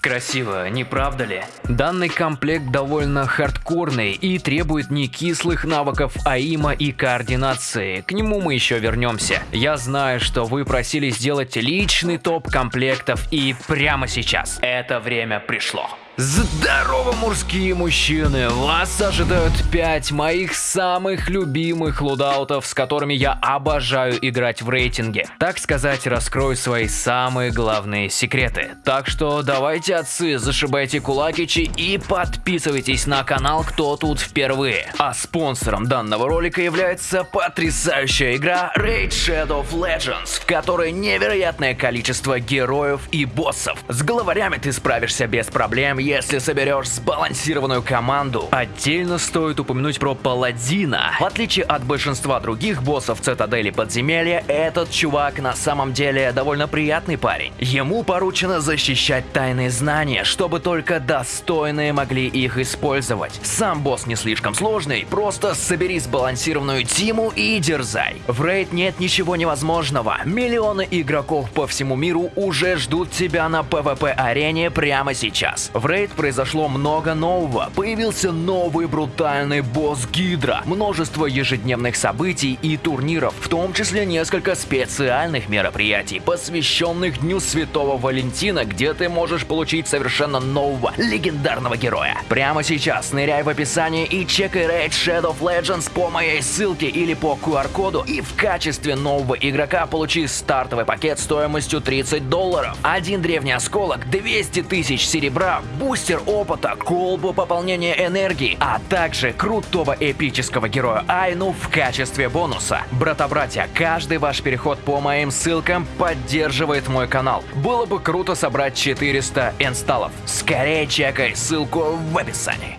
Красиво, не правда ли? Данный комплект довольно хардкорный и требует не кислых навыков аима и координации. К нему мы еще вернемся. Я знаю, что вы просили сделать личный топ комплектов и прямо сейчас это время пришло. Здорово, мужские мужчины! Вас ожидают 5 моих самых любимых лудаутов, с которыми я обожаю играть в рейтинге. Так сказать, раскрою свои самые главные секреты. Так что давайте, отцы, зашибайте кулакичи и подписывайтесь на канал, кто тут впервые. А спонсором данного ролика является потрясающая игра Raid Shadow Legends, в которой невероятное количество героев и боссов. С главарями ты справишься без проблем, если соберешь сбалансированную команду. Отдельно стоит упомянуть про Паладина. В отличие от большинства других боссов Цитадели Подземелья, этот чувак на самом деле довольно приятный парень. Ему поручено защищать тайные знания, чтобы только достойные могли их использовать. Сам босс не слишком сложный, просто собери сбалансированную тиму и дерзай. В рейд нет ничего невозможного. Миллионы игроков по всему миру уже ждут тебя на PvP-арене прямо сейчас. В рейд Рейд произошло много нового. Появился новый брутальный босс Гидра, множество ежедневных событий и турниров, в том числе несколько специальных мероприятий, посвященных Дню Святого Валентина, где ты можешь получить совершенно нового, легендарного героя. Прямо сейчас ныряй в описание и чекай Raid Shadow Legends по моей ссылке или по QR-коду и в качестве нового игрока получи стартовый пакет стоимостью 30 долларов, один древний осколок, 200 тысяч серебра, бустер опыта, колбу пополнения энергии, а также крутого эпического героя Айну в качестве бонуса. Брата-братья, каждый ваш переход по моим ссылкам поддерживает мой канал. Было бы круто собрать 400 инсталлов. Скорее чекай ссылку в описании.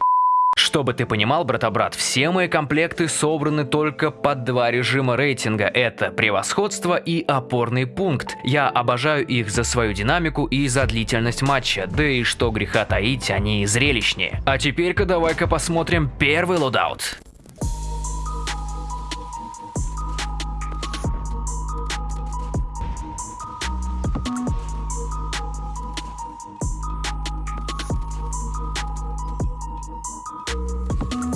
Чтобы ты понимал, брата-брат, все мои комплекты собраны только под два режима рейтинга. Это превосходство и опорный пункт. Я обожаю их за свою динамику и за длительность матча, да и что греха таить, они зрелищнее. А теперь-ка давай-ка посмотрим первый loadout.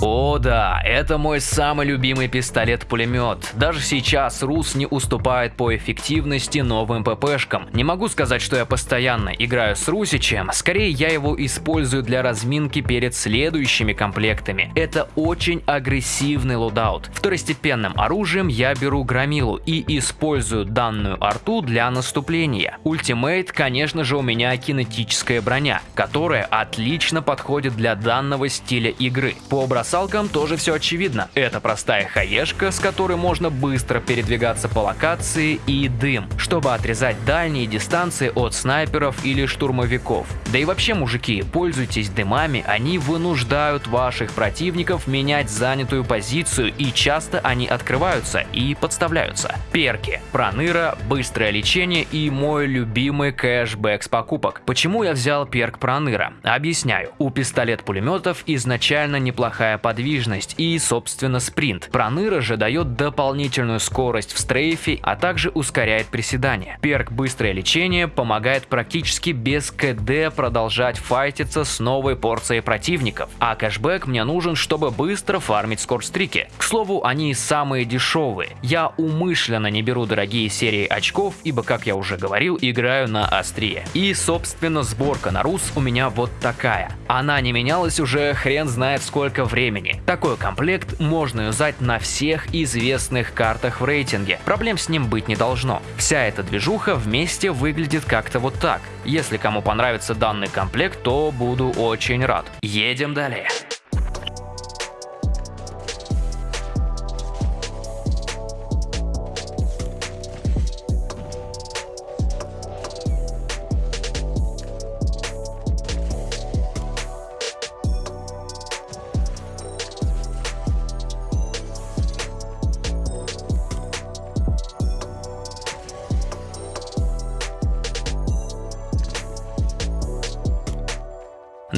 О да, это мой самый любимый пистолет-пулемет. Даже сейчас Рус не уступает по эффективности новым ППшкам. Не могу сказать, что я постоянно играю с Русичем, скорее я его использую для разминки перед следующими комплектами. Это очень агрессивный loadout. Второстепенным оружием я беру Громилу и использую данную арту для наступления. Ultimate, конечно же, у меня кинетическая броня, которая отлично подходит для данного стиля игры. По образцу бросалкам тоже все очевидно. Это простая хаешка, с которой можно быстро передвигаться по локации и дым, чтобы отрезать дальние дистанции от снайперов или штурмовиков. Да и вообще, мужики, пользуйтесь дымами, они вынуждают ваших противников менять занятую позицию и часто они открываются и подставляются. Перки, проныра, быстрое лечение и мой любимый кэшбэк с покупок. Почему я взял перк проныра? Объясняю. У пистолет-пулеметов изначально неплохая большая подвижность и, собственно, спринт. Проныра же дает дополнительную скорость в стрейфе, а также ускоряет приседания. Перк «Быстрое лечение» помогает практически без КД продолжать файтиться с новой порцией противников, а кэшбэк мне нужен, чтобы быстро фармить скорстрики. К слову, они самые дешевые. Я умышленно не беру дорогие серии очков, ибо, как я уже говорил, играю на острие. И, собственно, сборка на рус у меня вот такая. Она не менялась уже хрен знает сколько времени времени. Такой комплект можно юзать на всех известных картах в рейтинге, проблем с ним быть не должно. Вся эта движуха вместе выглядит как-то вот так. Если кому понравится данный комплект, то буду очень рад. Едем далее.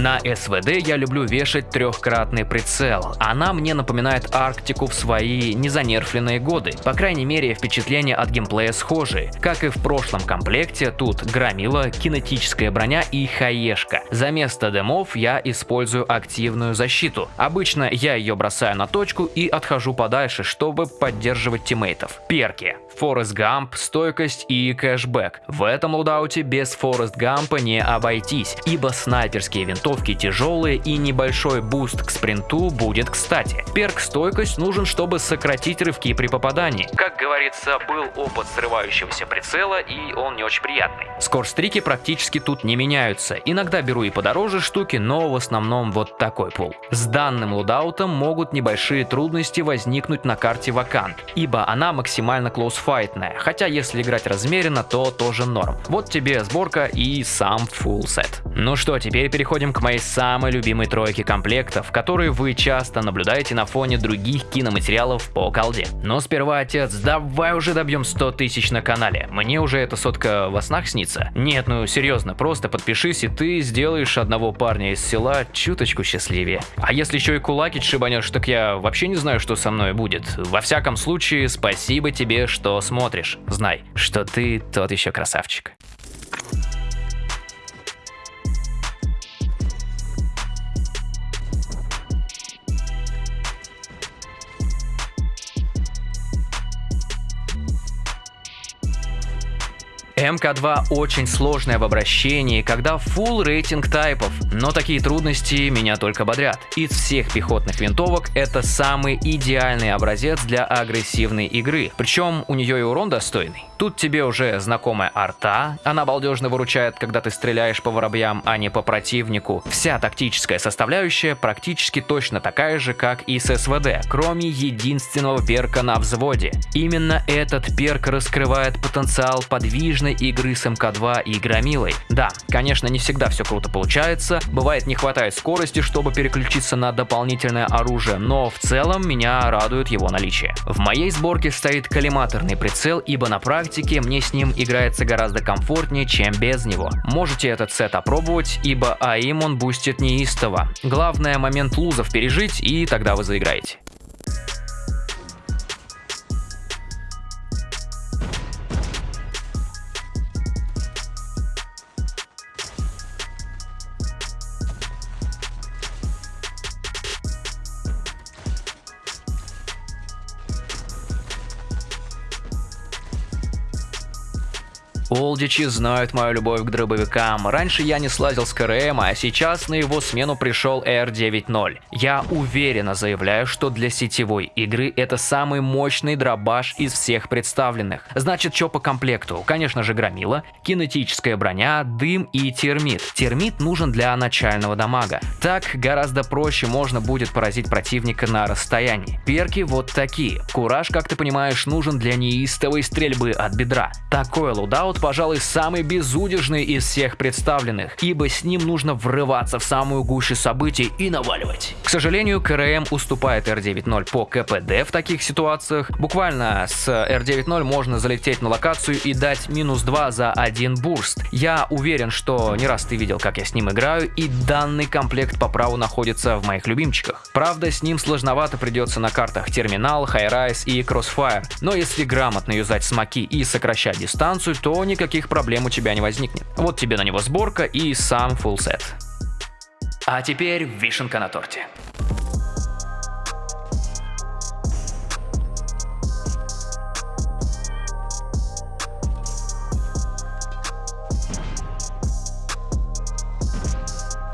На СВД я люблю вешать трехкратный прицел. Она мне напоминает Арктику в свои незанерфленные годы. По крайней мере, впечатления от геймплея схожи. Как и в прошлом комплекте, тут громила, кинетическая броня и хаешка. За место дымов я использую активную защиту. Обычно я ее бросаю на точку и отхожу подальше, чтобы поддерживать teammate ов. Перки. Форест Гамп, стойкость и кэшбэк. В этом loadout е без Форест Гампа не обойтись, ибо снайперские винтовки тяжелые и небольшой буст к спринту будет кстати. Перк стойкость нужен, чтобы сократить рывки при попадании. Как говорится, был опыт срывающегося прицела и он не очень приятный. Скорстрики практически тут не меняются. Иногда беру и подороже штуки, но в основном вот такой пул. С данным лудаутом могут небольшие трудности возникнуть на карте Вакант, ибо она максимально клоусфайтная, хотя если играть размеренно, то тоже норм. Вот тебе сборка и сам full сет. Ну что, теперь переходим к моей самой любимой тройке комплектов, которые вы часто наблюдаете на фоне других киноматериалов по колде. Но сперва, отец, давай уже добьем 100 тысяч на канале. Мне уже эта сотка во снах снится. Нет, ну серьезно, просто подпишись и ты сделаешь одного парня из села чуточку счастливее. А если еще и кулаки шибанешь, так я вообще не знаю, что со мной будет. Во всяком случае, спасибо тебе, что смотришь. Знай, что ты тот еще красавчик. МК2 очень сложное в обращении, когда full рейтинг тайпов, но такие трудности меня только бодрят. Из всех пехотных винтовок это самый идеальный образец для агрессивной игры, причем у нее и урон достойный. Тут тебе уже знакомая арта, она балдежно выручает, когда ты стреляешь по воробьям, а не по противнику. Вся тактическая составляющая практически точно такая же, как и с СВД, кроме единственного перка на взводе. Именно этот перк раскрывает потенциал подвижной игры с МК2 и Громилой. Да, конечно, не всегда все круто получается, бывает не хватает скорости, чтобы переключиться на дополнительное оружие, но в целом меня радует его наличие. В моей сборке стоит коллиматорный прицел, ибо на практике мне с ним играется гораздо комфортнее, чем без него. Можете этот сет опробовать, ибо aim он бустит неистово. Главное момент лузов пережить, и тогда вы заиграете. Олдичи знают мою любовь к дробовикам. Раньше я не слазил с КРМ, а сейчас на его смену пришел R9.0. Я уверенно заявляю, что для сетевой игры это самый мощный дробаш из всех представленных. Значит, что по комплекту? Конечно же громила, кинетическая броня, дым и термит. Термит нужен для начального дамага. Так гораздо проще можно будет поразить противника на расстоянии. Перки вот такие. Кураж, как ты понимаешь, нужен для неистовой стрельбы от бедра. Такой лудаут пожалуй, самый безудержный из всех представленных, ибо с ним нужно врываться в самую гущу событий и наваливать. К сожалению, КРМ уступает R9.0 по КПД в таких ситуациях. Буквально с R9.0 можно залететь на локацию и дать минус 2 за один burst. Я уверен, что не раз ты видел, как я с ним играю, и данный комплект по праву находится в моих любимчиках. Правда, с ним сложновато придется на картах Терминал, Highrise и Crossfire, но если грамотно юзать смоки и сокращать дистанцию, то никаких проблем у тебя не возникнет. Вот тебе на него сборка и сам full set. А теперь вишенка на торте.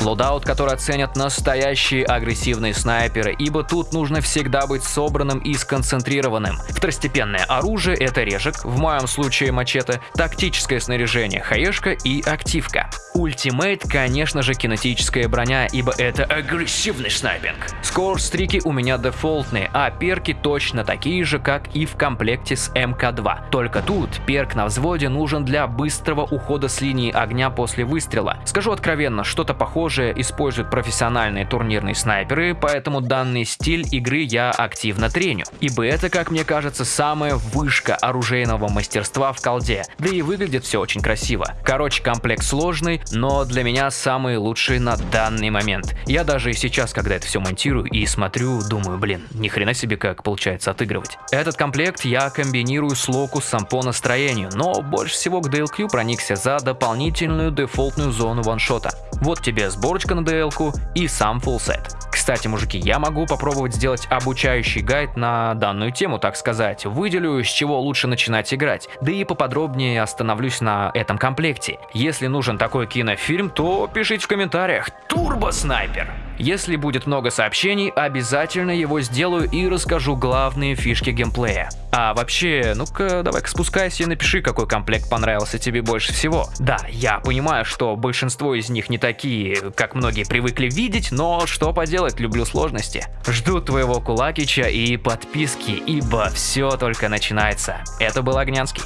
Loadout, который оценят настоящие агрессивные снайперы, ибо тут нужно всегда быть собранным и сконцентрированным. Второстепенное оружие — это режек, в моем случае мачете, тактическое снаряжение, хаешка и активка. Ultimate, конечно же, кинетическая броня, ибо это агрессивный снайпинг. Scorestreak и у меня дефолтные, а перки точно такие же, как и в комплекте с МК2. Только тут перк на взводе нужен для быстрого ухода с линии огня после выстрела. Скажу откровенно, что-то похожее тоже используют профессиональные турнирные снайперы, поэтому данный стиль игры я активно треню. Ибо это, как мне кажется, самая вышка оружейного мастерства в колде. Да и выглядит все очень красиво. Короче, комплект сложный, но для меня самый лучший на данный момент. Я даже и сейчас, когда это все монтирую и смотрю, думаю, блин, ни хрена себе как получается отыгрывать. Этот комплект я комбинирую с локусом по настроению, но больше всего к DLQ проникся за дополнительную дефолтную зону ваншота. Вот тебе сборочка на DL и сам фулсет. Кстати, мужики, я могу попробовать сделать обучающий гайд на данную тему, так сказать. Выделю, с чего лучше начинать играть, да и поподробнее остановлюсь на этом комплекте. Если нужен такой кинофильм, то пишите в комментариях. Турбо Снайпер! Если будет много сообщений, обязательно его сделаю и расскажу главные фишки геймплея. А вообще, ну-ка, давай-ка спускайся и напиши, какой комплект понравился тебе больше всего. Да, я понимаю, что большинство из них не такие, как многие привыкли видеть, но что поделать, люблю сложности. Жду твоего кулакича и подписки, ибо все только начинается. Это был Огнянский.